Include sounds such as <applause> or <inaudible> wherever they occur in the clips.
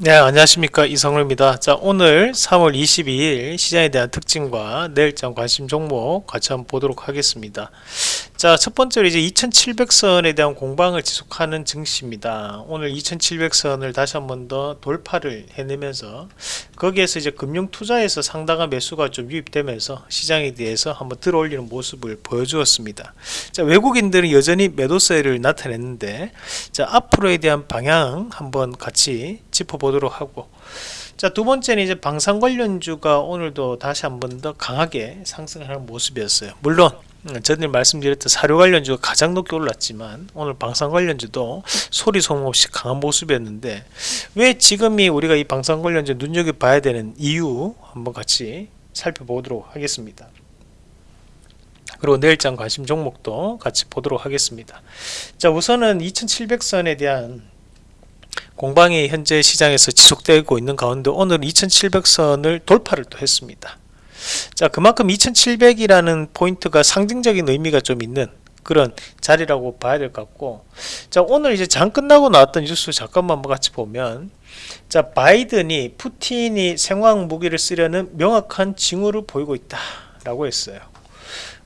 네 안녕하십니까. 이성루입니다. 자 오늘 3월 22일 시장에 대한 특징과 내일장 관심 종목 같이 한번 보도록 하겠습니다 자 첫 번째로 이제 2700선에 대한 공방을 지속하는 증시입니다. 오늘 2700선을 다시 한 번 더 돌파를 해내면서 거기에서 이제 금융 투자에서 상당한 매수가 좀 유입되면서 시장에 대해서 한번 들어올리는 모습을 보여주었습니다. 자 외국인들은 여전히 매도세를 나타냈는데 자 앞으로에 대한 방향 한번 같이 짚어보도록 하고 자 두 번째는 이제 방산 관련주가 오늘도 다시 한번 더 강하게 상승하는 모습이었어요. 물론 음, 전에 말씀드렸던 사료 관련주가 가장 높게 올랐지만 오늘 방산 관련주도 소리 소문 없이 강한 모습이었는데 왜 지금이 우리가 이 방산 관련주 눈여겨봐야 되는 이유 한번 같이 살펴보도록 하겠습니다. 그리고 내일장 관심 종목도 같이 보도록 하겠습니다. 자 우선은 2700선에 대한 공방이 현재 시장에서 지속되고 있는 가운데 오늘 2700선을 돌파를 또 했습니다 자 그만큼 2700이라는 포인트가 상징적인 의미가 좀 있는 그런 자리라고 봐야 될 것 같고 자 오늘 이제 장 끝나고 나왔던 뉴스 잠깐만 같이 보면 자 바이든이 푸틴이 생화학 무기를 쓰려는 명확한 징후를 보이고 있다 라고 했어요.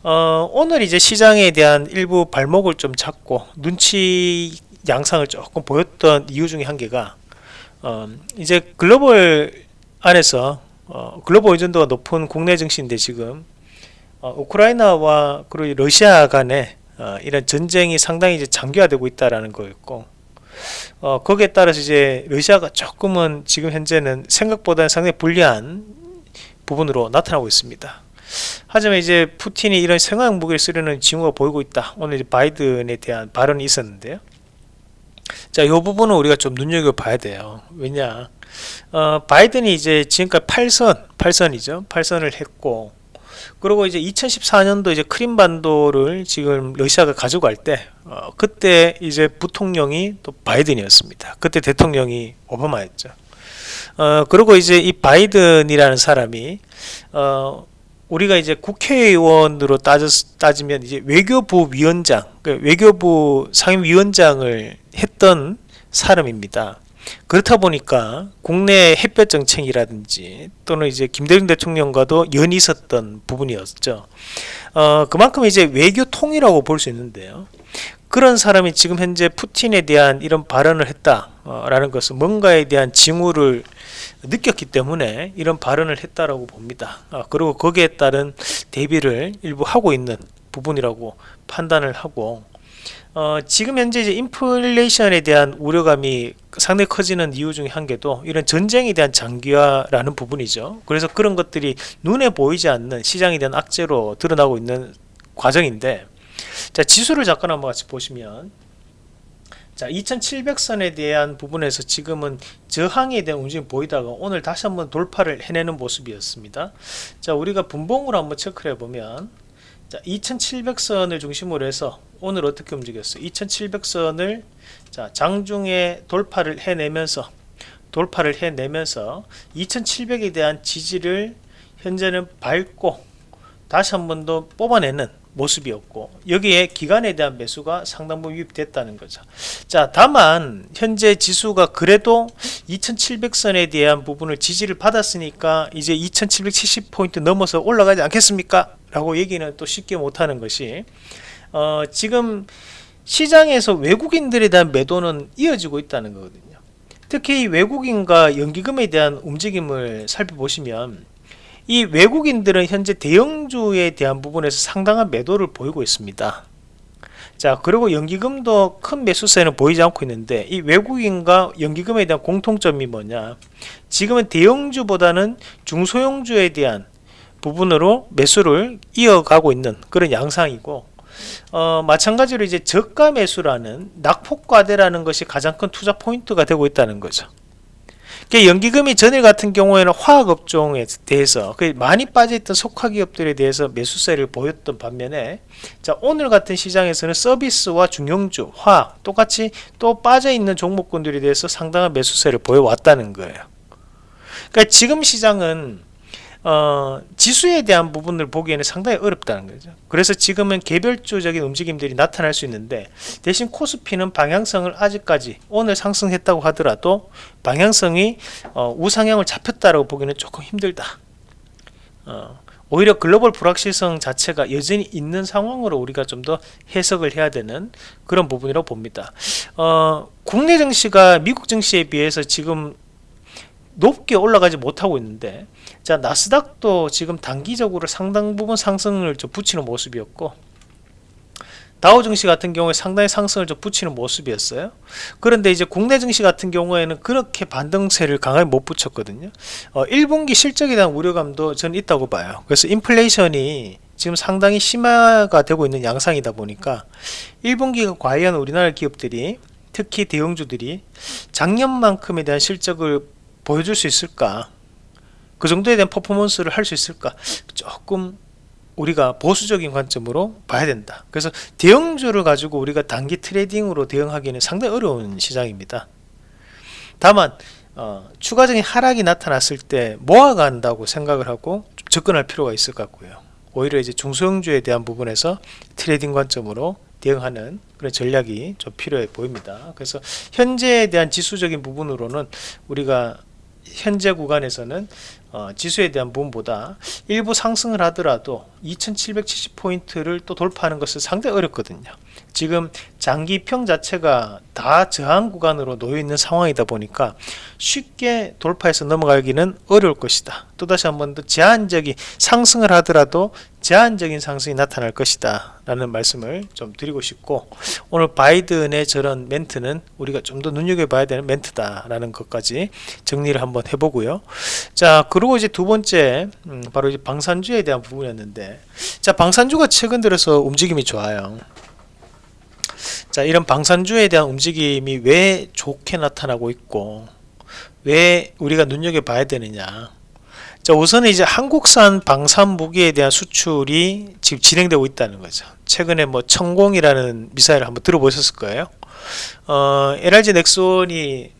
어, 오늘 이제 시장에 대한 일부 발목을 좀 잡고 눈치 양상을 조금 보였던 이유 중에 한 개가 어, 이제 글로벌 안에서 어, 글로벌 의존도가 높은 국내 증시인데 지금 어, 우크라이나와 그리고 러시아 간에 어, 이런 전쟁이 상당히 이제 장기화되고 있다라는 거였고 어, 거기에 따라서 이제 러시아가 조금은 지금 현재는 생각보다는 상당히 불리한 부분으로 나타나고 있습니다. 하지만 이제 푸틴이 이런 생화학 무기를 쓰려는 징후가 보이고 있다. 오늘 바이든에 대한 발언이 있었는데요. 자, 이 부분은 우리가 좀 눈여겨봐야 돼요. 왜냐, 어, 바이든이 이제 지금까지 8선, 8선이죠. 8선을 했고, 그리고 이제 2014년도 이제 크림반도를 지금 러시아가 가져갈 때, 어, 그때 이제 부통령이 또 바이든이었습니다. 그때 대통령이 오바마였죠. 어, 그리고 이제 이 바이든이라는 사람이, 어, 우리가 이제 국회의원으로 따졌, 따지면 이제 외교부 위원장, 그 외교부 상임위원장을 했던 사람입니다. 그렇다 보니까 국내 햇볕 정책이라든지 또는 이제 김대중 대통령과도 연이 있었던 부분이었죠. 어, 그만큼 이제 외교통이라고 볼 수 있는데요. 그런 사람이 지금 현재 푸틴에 대한 이런 발언을 했다라는 것은 뭔가에 대한 징후를 느꼈기 때문에 이런 발언을 했다라고 봅니다. 아, 그리고 거기에 따른 대비를 일부 하고 있는 부분이라고 판단을 하고 어, 지금 현재 이제 인플레이션에 대한 우려감이 상당히 커지는 이유 중에 한 개도 이런 전쟁에 대한 장기화라는 부분이죠. 그래서 그런 것들이 눈에 보이지 않는 시장에 대한 악재로 드러나고 있는 과정인데 자 지수를 잠깐 한번 같이 보시면 자 2700선에 대한 부분에서 지금은 저항에 대한 움직임이 보이다가 오늘 다시 한번 돌파를 해내는 모습이었습니다 자 우리가 분봉으로 한번 체크를 해보면 자 2700선을 중심으로 해서 오늘 어떻게 움직였어요? 2700선을 자 장중에 돌파를 해내면서 돌파를 해내면서 2700에 대한 지지를 현재는 밟고 다시 한 번 더 뽑아내는 모습이었고 여기에 기간에 대한 매수가 상당 부분 유입됐다는 거죠. 자 다만 현재 지수가 그래도 2700선에 대한 부분을 지지를 받았으니까 이제 2770포인트 넘어서 올라가지 않겠습니까 라고 얘기는 또 쉽게 못하는 것이 어, 지금 시장에서 외국인들에 대한 매도는 이어지고 있다는 거거든요. 특히 외국인과 연기금에 대한 움직임을 살펴보시면 이 외국인들은 현재 대형주에 대한 부분에서 상당한 매도를 보이고 있습니다. 자 그리고 연기금도 큰 매수세는 보이지 않고 있는데 이 외국인과 연기금에 대한 공통점이 뭐냐? 지금은 대형주보다는 중소형주에 대한 부분으로 매수를 이어가고 있는 그런 양상이고 어, 마찬가지로 이제 저가 매수라는 낙폭과대라는 것이 가장 큰 투자 포인트가 되고 있다는 거죠. 연기금이 전일 같은 경우에는 화학업종에 대해서 많이 빠져있던 속화기업들에 대해서 매수세를 보였던 반면에 자 오늘 같은 시장에서는 서비스와 중형주, 화학 똑같이 또 빠져있는 종목군들에 대해서 상당한 매수세를 보여왔다는 거예요. 그러니까 지금 시장은 어, 지수에 대한 부분을 보기에는 상당히 어렵다는 거죠. 그래서 지금은 개별적인 움직임들이 나타날 수 있는데 대신 코스피는 방향성을 아직까지 오늘 상승했다고 하더라도 방향성이 어, 우상향을 잡혔다고 보기는 조금 힘들다. 어, 오히려 글로벌 불확실성 자체가 여전히 있는 상황으로 우리가 좀 더 해석을 해야 되는 그런 부분이라고 봅니다. 어, 국내 증시가 미국 증시에 비해서 지금 높게 올라가지 못하고 있는데 자 나스닥도 지금 단기적으로 상당 부분 상승을 좀 붙이는 모습이었고 다우 증시 같은 경우에 상당히 상승을 좀 붙이는 모습이었어요. 그런데 이제 국내 증시 같은 경우에는 그렇게 반등세를 강하게 못 붙였거든요. 어, 1분기 실적에 대한 우려감도 저는 있다고 봐요. 그래서 인플레이션이 지금 상당히 심화가 되고 있는 양상이다 보니까 1분기가 과연 우리나라 기업들이 특히 대형주들이 작년만큼에 대한 실적을 보여줄 수 있을까? 그 정도에 대한 퍼포먼스를 할 수 있을까? 조금 우리가 보수적인 관점으로 봐야 된다. 그래서 대형주를 가지고 우리가 단기 트레이딩으로 대응하기는 상당히 어려운 시장입니다. 다만 어, 추가적인 하락이 나타났을 때 모아간다고 생각을 하고 접근할 필요가 있을 것 같고요. 오히려 이제 중소형주에 대한 부분에서 트레이딩 관점으로 대응하는 그런 전략이 좀 필요해 보입니다. 그래서 현재에 대한 지수적인 부분으로는 우리가 현재 구간에서는 어, 지수에 대한 부분보다 일부 상승을 하더라도 2770포인트를 또 돌파하는 것은 상당히 어렵거든요. 지금 장기평 자체가 다 저항 구간으로 놓여 있는 상황이다 보니까 쉽게 돌파해서 넘어가기는 어려울 것이다. 또다시 한 번 더 제한적인 상승을 하더라도 제한적인 상승이 나타날 것이다 라는 말씀을 좀 드리고 싶고 오늘 바이든의 저런 멘트는 우리가 좀 더 눈여겨봐야 되는 멘트다 라는 것까지 정리를 한번 해보고요. 자 그리고 이제 두 번째 음, 바로 이제 방산주에 대한 부분이었는데 자 방산주가 최근 들어서 움직임이 좋아요. 자 이런 방산주에 대한 움직임이 왜 좋게 나타나고 있고 왜 우리가 눈여겨봐야 되느냐. 자 우선은 이제 한국산 방산 무기에 대한 수출이 지금 진행되고 있다는 거죠. 최근에 뭐 천공이라는 미사일을 한번 들어보셨을 거예요. 어, LRG 넥슨이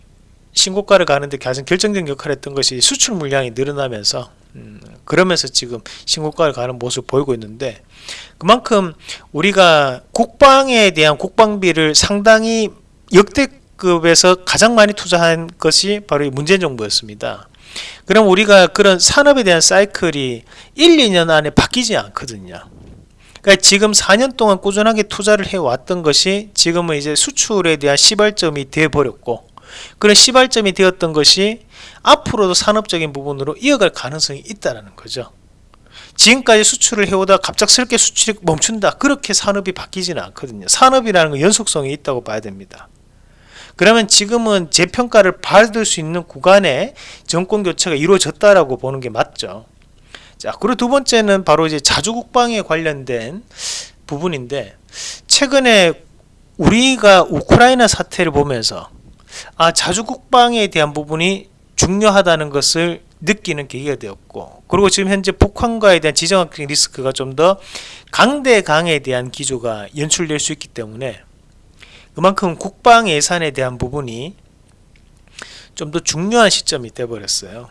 신고가를 가는데 가장 결정적인 역할을 했던 것이 수출 물량이 늘어나면서 음, 그러면서 지금 신고가를 가는 모습을 보이고 있는데 그만큼 우리가 국방에 대한 국방비를 상당히 역대급에서 가장 많이 투자한 것이 바로 문재인 정부였습니다. 그럼 우리가 그런 산업에 대한 사이클이 1, 2년 안에 바뀌지 않거든요. 그러니까 지금 4년 동안 꾸준하게 투자를 해왔던 것이 지금은 이제 수출에 대한 시발점이 되어버렸고 그런 시발점이 되었던 것이 앞으로도 산업적인 부분으로 이어갈 가능성이 있다는 거죠. 지금까지 수출을 해오다 갑작스럽게 수출이 멈춘다. 그렇게 산업이 바뀌지는 않거든요. 산업이라는 건 연속성이 있다고 봐야 됩니다. 그러면 지금은 재평가를 받을 수 있는 구간에 정권 교체가 이루어졌다라고 보는 게 맞죠. 자, 그리고 두 번째는 바로 이제 자주 국방에 관련된 부분인데 최근에 우리가 우크라이나 사태를 보면서 아 자주국방에 대한 부분이 중요하다는 것을 느끼는 계기가 되었고 그리고 지금 현재 북한과에 대한 지정학적 리스크가 좀 더 강대강에 대한 기조가 연출될 수 있기 때문에 그만큼 국방 예산에 대한 부분이 좀 더 중요한 시점이 되어버렸어요.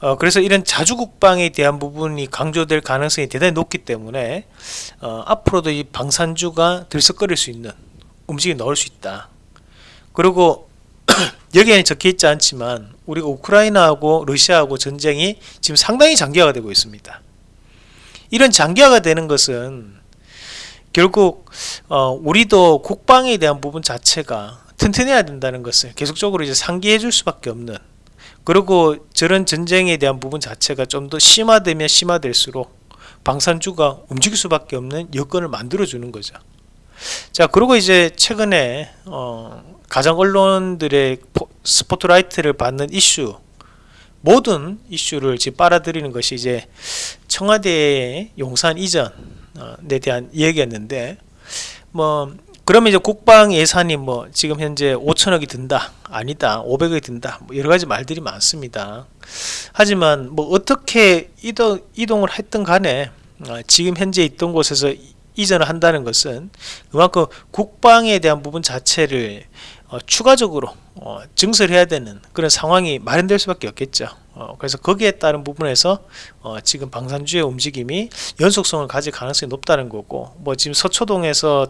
어, 그래서 이런 자주국방에 대한 부분이 강조될 가능성이 대단히 높기 때문에 어, 앞으로도 이 방산주가 들썩거릴 수 있는 움직임이 나올 수 있다 그리고 <clears throat> 여기에는 적혀 있지 않지만 우리가 우크라이나하고 러시아하고 전쟁이 지금 상당히 장기화가 되고 있습니다. 이런 장기화가 되는 것은 결국 어, 우리도 국방에 대한 부분 자체가 튼튼해야 된다는 것을 계속적으로 이제 상기해 줄 수밖에 없는 그리고 저런 전쟁에 대한 부분 자체가 좀 더 심화되면 심화될수록 방산주가 움직일 수밖에 없는 여건을 만들어 주는 거죠. 자 그리고 이제 최근에 어, 가장 언론들의 스포트라이트를 받는 이슈 모든 이슈를 지금 빨아들이는 것이 이제 청와대의 용산 이전에 대한 이야기였는데 뭐 그러면 이제 국방 예산이 뭐 지금 현재 5천억이 든다 아니다 500억이 든다 뭐 여러 가지 말들이 많습니다. 하지만 뭐 어떻게 이동, 이동을 했든 간에 어, 지금 현재 있던 곳에서 이전을 한다는 것은 그만큼 국방에 대한 부분 자체를 어, 추가적으로 어, 증설해야 되는 그런 상황이 마련될 수밖에 없겠죠. 어, 그래서 거기에 따른 부분에서 어, 지금 방산주의 움직임이 연속성을 가질 가능성이 높다는 거고 뭐 지금 서초동에서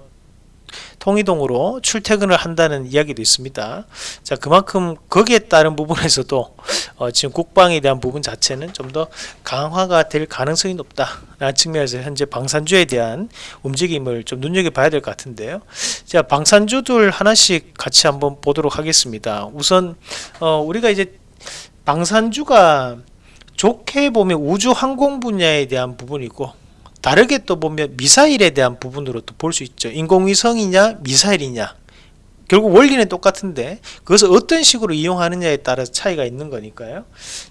통이동으로 출퇴근을 한다는 이야기도 있습니다. 자 그만큼 거기에 따른 부분에서도 어, 지금 국방에 대한 부분 자체는 좀 더 강화가 될 가능성이 높다라는 측면에서 현재 방산주에 대한 움직임을 좀 눈여겨봐야 될 것 같은데요. 자 방산주들 하나씩 같이 한번 보도록 하겠습니다. 우선 어, 우리가 이제 방산주가 좋게 보면 우주 항공 분야에 대한 부분이고 다르게 또 보면 미사일에 대한 부분으로 또 볼 수 있죠. 인공위성이냐 미사일이냐 결국 원리는 똑같은데 그것을 어떤 식으로 이용하느냐에 따라서 차이가 있는 거니까요.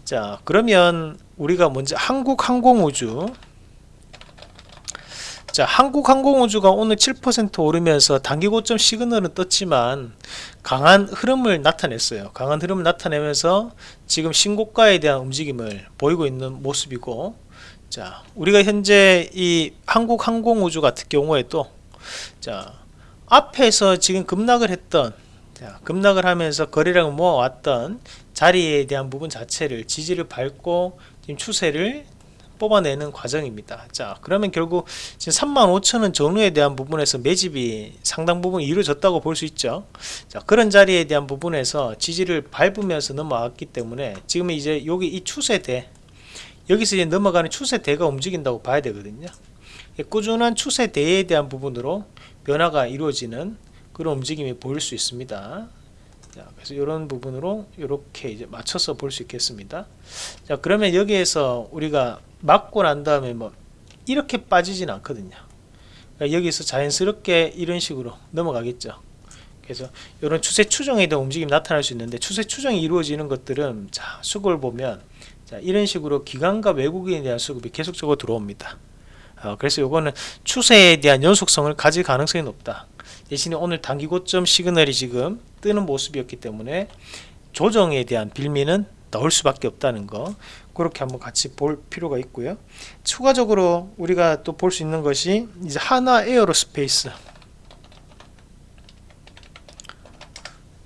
자 그러면 우리가 먼저 한국항공우주 자 한국항공우주가 오늘 7% 오르면서 단기 고점 시그널은 떴지만 강한 흐름을 나타냈어요 강한 흐름을 나타내면서 지금 신고가에 대한 움직임을 보이고 있는 모습이고 자 우리가 현재 이 한국항공우주 같은 경우에도 자 앞에서 지금 급락을 했던 자, 급락을 하면서 거래량을 모아왔던 자리에 대한 부분 자체를 지지를 밟고 지금 추세를 뽑아내는 과정입니다. 자, 그러면 결국 지금 35,000원 전후에 대한 부분에서 매집이 상당 부분 이루어졌다고 볼 수 있죠. 자, 그런 자리에 대한 부분에서 지지를 밟으면서 넘어왔기 때문에 지금 이제 여기 이 추세대 여기서 이제 넘어가는 추세대가 움직인다고 봐야 되거든요. 꾸준한 추세대에 대한 부분으로 변화가 이루어지는 그런 움직임이 보일 수 있습니다. 자, 그래서 이런 부분으로 이렇게 이제 맞춰서 볼 수 있겠습니다. 자, 그러면 여기에서 우리가 맞고 난 다음에 뭐 이렇게 빠지진 않거든요. 그러니까 여기서 자연스럽게 이런 식으로 넘어가겠죠. 그래서 이런 추세 추정에 대한 움직임이 나타날 수 있는데 추세 추정이 이루어지는 것들은 자 수급을 보면 자 이런 식으로 기관과 외국인에 대한 수급이 계속적으로 들어옵니다. 어, 그래서 이거는 추세에 대한 연속성을 가질 가능성이 높다. 대신에 오늘 단기 고점 시그널이 지금 뜨는 모습이었기 때문에 조정에 대한 빌미는 넣을 수밖에 없다는 거 그렇게 한번 같이 볼 필요가 있고요. 추가적으로 우리가 또 볼 수 있는 것이 이제 한화 에어로스페이스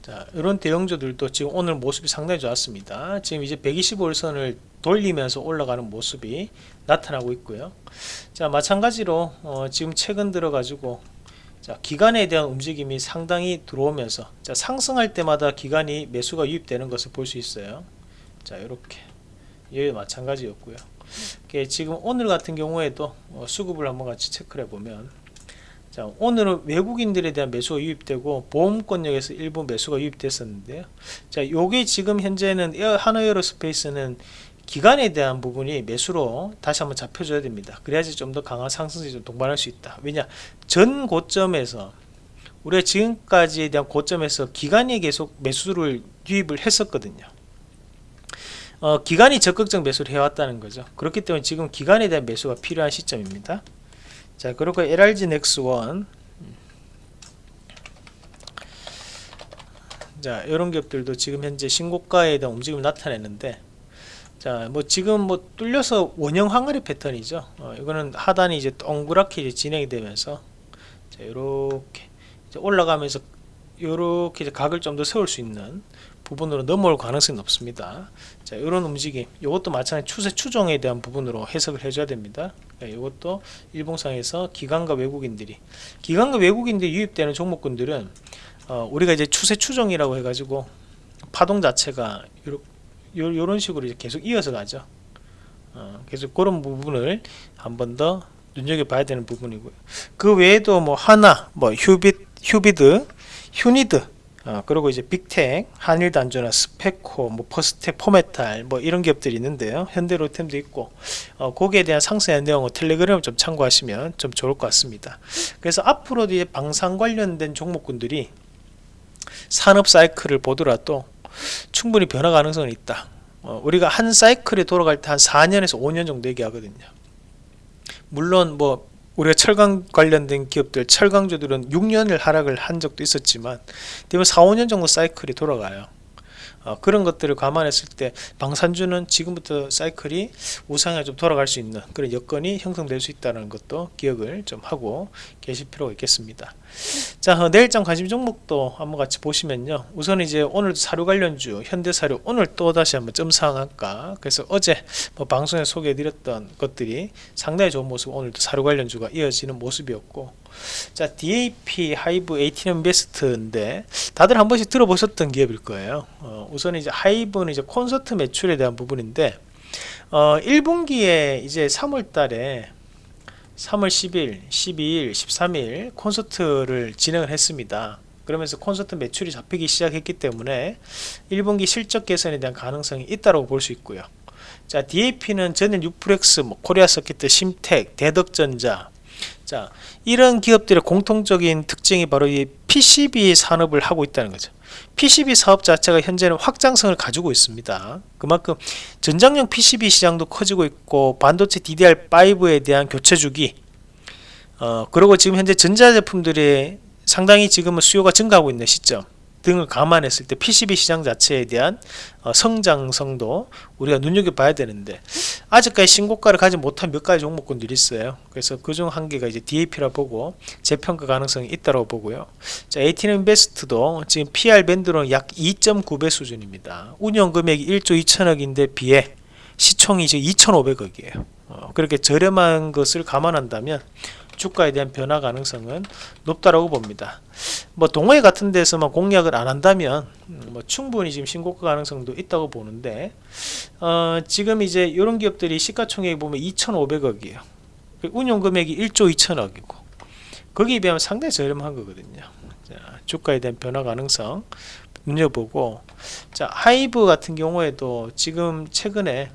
자, 이런 대형주들도 지금 오늘 모습이 상당히 좋았습니다. 지금 이제 125일선을 돌리면서 올라가는 모습이 나타나고 있고요. 자, 마찬가지로 어, 지금 최근 들어 가지고 자, 기간에 대한 움직임이 상당히 들어오면서 자, 상승할 때마다 기간이 매수가 유입되는 것을 볼 수 있어요. 자, 이렇게 예, 마찬가지였고요. 지금 오늘 같은 경우에도 어, 수급을 한번 같이 체크해 보면 자, 오늘은 외국인들에 대한 매수가 유입되고 보험권역에서 일부 매수가 유입됐었는데요. 자, 요게 지금 현재는 에어, 하나에어로스페이스는 기간에 대한 부분이 매수로 다시 한번 잡혀줘야 됩니다. 그래야지 좀 더 강한 상승세 좀 동반할 수 있다. 왜냐 전 고점에서 우리가 지금까지에 대한 고점에서 기간이 계속 매수를 유입을 했었거든요. 어, 기간이 적극적 매수를 해왔다는 거죠. 그렇기 때문에 지금 기간에 대한 매수가 필요한 시점입니다. 자 그리고 LRG 넥스1 자 이런 기업들도 지금 현재 신고가에 대한 움직임을 나타내는데 자, 뭐 지금 뭐 뚫려서 원형 항아리 패턴이죠. 어, 이거는 하단이 이제 동그랗게 이제 진행이 되면서 자, 요렇게 올라가면서 요렇게 이제 각을 좀 더 세울 수 있는 부분으로 넘어올 가능성이 높습니다. 자, 이런 움직임, 이것도 마찬가지 추세 추종에 대한 부분으로 해석을 해줘야 됩니다. 이것도 일봉상에서 기관과 외국인들이 기관과 외국인들이 유입되는 종목군들은 어, 우리가 이제 추세 추종이라고 해가지고 파동 자체가 요런 식으로 이제 계속 이어서 가죠. 어, 그래서 그런 부분을 한 번 더 눈여겨봐야 되는 부분이고요. 그 외에도 뭐 하나, 뭐 휴빗, 휴비드, 휴니드, 어, 그리고 이제 빅텍, 한일단조나 스페코, 뭐 퍼스텍, 포메탈 뭐 이런 기업들이 있는데요. 현대로템도 있고 어, 거기에 대한 상세한 내용은 텔레그램을 좀 참고하시면 좀 좋을 것 같습니다. 그래서 앞으로도 이제 방산 관련된 종목군들이 산업 사이클을 보더라도 충분히 변화 가능성은 있다. 어, 우리가 한 사이클에 돌아갈 때 한 4년에서 5년 정도 얘기하거든요. 물론 뭐 우리가 철강 관련된 기업들, 철강주들은 6년을 하락을 한 적도 있었지만 되면 4, 5년 정도 사이클이 돌아가요. 어, 그런 것들을 감안했을 때 방산주는 지금부터 사이클이 우상에 좀 돌아갈 수 있는 그런 여건이 형성될 수 있다는 것도 기억을 좀 하고 계실 필요가 있겠습니다. 자 어, 내일장 관심 종목도 한번 같이 보시면요. 우선 이제 오늘 사료 관련주 현대사료 오늘 또 다시 한번 점상한가 그래서 어제 뭐 방송에 소개해드렸던 것들이 상당히 좋은 모습 오늘도 사료 관련주가 이어지는 모습이었고 자 DAP 하이브 ATM 베스트인데 다들 한 번씩 들어보셨던 기업일 거예요. 어, 우선 이제 하이브는 이제 콘서트 매출에 대한 부분인데 어, 1분기에 이제 3월 달에 3월 10일, 12일, 13일 콘서트를 진행을 했습니다. 그러면서 콘서트 매출이 잡히기 시작했기 때문에 1분기 실적 개선에 대한 가능성이 있다고 볼 수 있고요. 자, DAP는 전일 유프렉스, 뭐 코리아 서킷, 심텍, 대덕전자, 자 이런 기업들의 공통적인 특징이 바로 이 PCB 산업을 하고 있다는 거죠. PCB 사업 자체가 현재는 확장성을 가지고 있습니다. 그만큼 전장용 PCB 시장도 커지고 있고 반도체 DDR5에 대한 교체 주기 어, 그리고 지금 현재 전자제품들이 상당히 지금은 수요가 증가하고 있는 시점 등을 감안했을 때 PCB 시장 자체에 대한 어, 성장성도 우리가 눈여겨봐야 되는데 아직까지 신고가를 가지 못한 몇 가지 종목군들이 있어요. 그래서 그중 한 개가 이제 DAP라 보고 재평가 가능성이 있다고 보고요. 자, ATN 인베스트도 지금 PR 밴드로는 약 2.9배 수준입니다. 운영 금액이 1조 2천억인데 비해 시총이 이제 2,500억이에요. 어, 그렇게 저렴한 것을 감안한다면 주가에 대한 변화 가능성은 높다라고 봅니다. 뭐 동호회 같은 데서만 공략을 안 한다면 음, 뭐 충분히 지금 신고가 가능성도 있다고 보는데 어, 지금 이제 이런 기업들이 시가총액 보면 2,500억이에요. 그 운용 금액이 1조 2천억이고 거기에 비하면 상당히 저렴한 거거든요. 자, 주가에 대한 변화 가능성 눈여보고 자 하이브 같은 경우에도 지금 최근에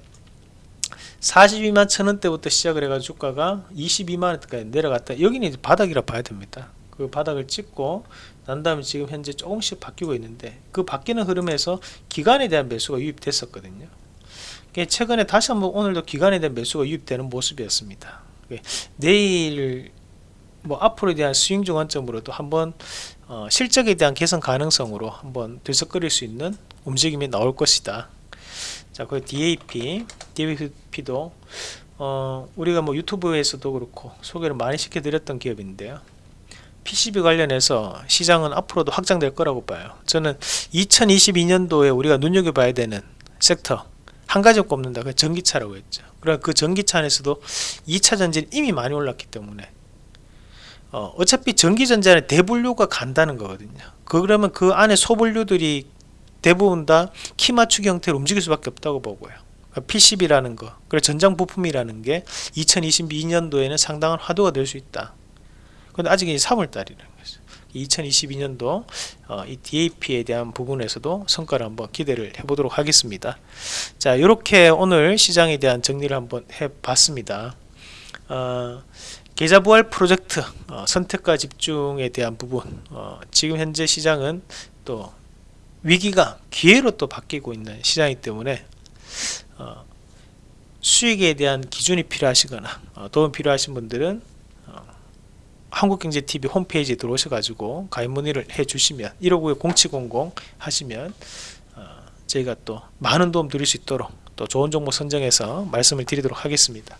42만 천원대부터 시작을 해가지고 주가가 22만원대까지 내려갔다. 여기는 이제 바닥이라 봐야 됩니다. 그 바닥을 찍고 난 다음에 지금 현재 조금씩 바뀌고 있는데 그 바뀌는 흐름에서 기간에 대한 매수가 유입됐었거든요. 최근에 다시 한번 오늘도 기간에 대한 매수가 유입되는 모습이었습니다. 내일 뭐 앞으로에 대한 스윙 중원점으로도 한번 어 실적에 대한 개선 가능성으로 한번 들썩거릴 수 있는 움직임이 나올 것이다 자, 그 DAP, DAP도 어, 우리가 뭐 유튜브에서도 그렇고 소개를 많이 시켜드렸던 기업인데요. PCB 관련해서 시장은 앞으로도 확장될 거라고 봐요. 저는 2022년도에 우리가 눈여겨봐야 되는 섹터 한 가지 꼽는다. 그 전기차라고 했죠. 그러나 그 전기차 안에서도 2차 전지는 이미 많이 올랐기 때문에 어, 어차피 전기전자는 대분류가 간다는 거거든요. 그러면 그 안에 소분류들이 대부분 다 키 맞추기 형태로 움직일 수밖에 없다고 보고요. PCB라는 거, 그리고 전장 부품이라는 게 2022년도에는 상당한 화두가 될 수 있다. 근데 아직 3월 달이라는 거죠. 2022년도 어, 이 DAP에 대한 부분에서도 성과를 한번 기대를 해보도록 하겠습니다. 자, 이렇게 오늘 시장에 대한 정리를 한번 해봤습니다. 어, 계좌 부활 프로젝트 어, 선택과 집중에 대한 부분 어, 지금 현재 시장은 또 위기가 기회로 또 바뀌고 있는 시장이기 때문에 어, 수익에 대한 기준이 필요하시거나 어, 도움 필요하신 분들은 어, 한국경제TV 홈페이지에 들어오셔 가지고 가입 문의를 해 주시면 159-0700 하시면 어, 저희가 또 많은 도움 드릴 수 있도록 또 좋은 종목 선정해서 말씀을 드리도록 하겠습니다.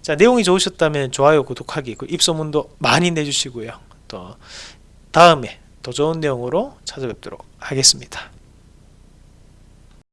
자 내용이 좋으셨다면 좋아요 구독하기 그 입소문도 많이 내주시고요. 또 다음에 더 좋은 내용으로 찾아뵙도록 하겠습니다.